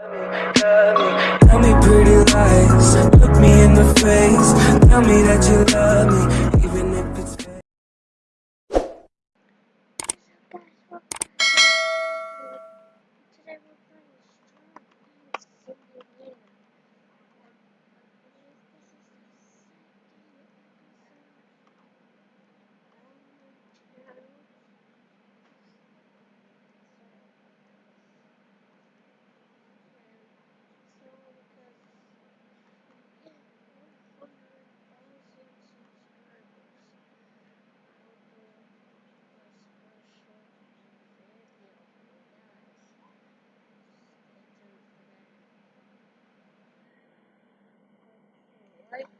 Tell me pretty lies, look me in the face, tell me that you love me. right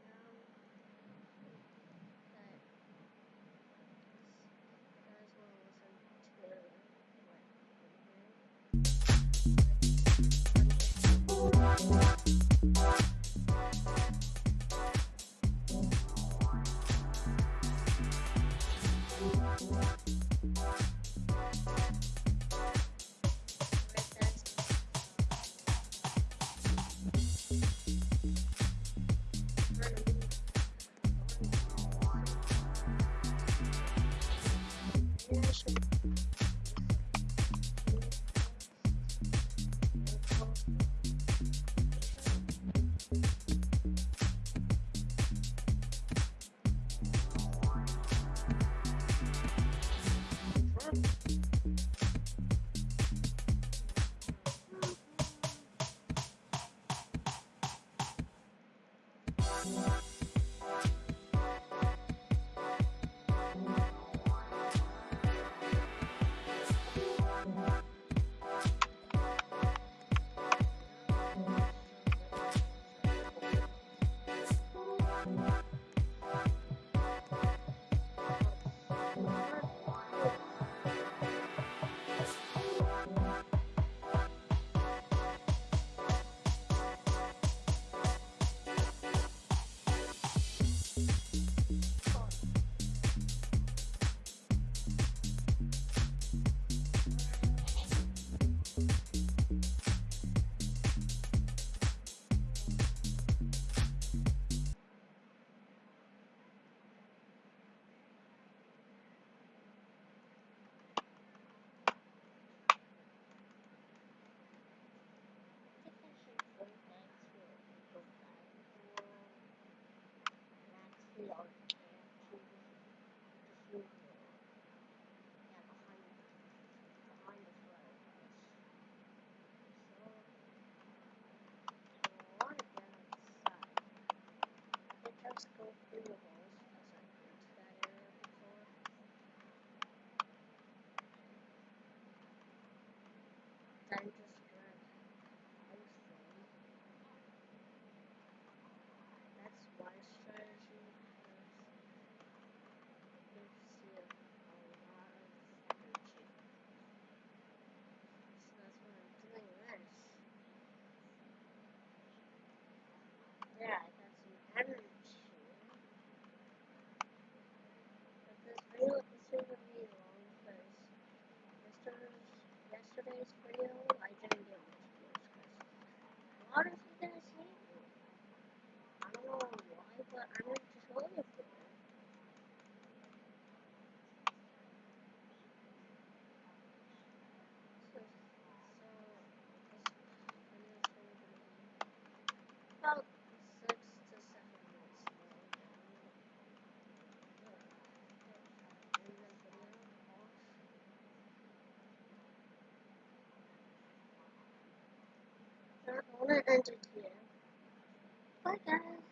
for. Lord ended here. Bye guys.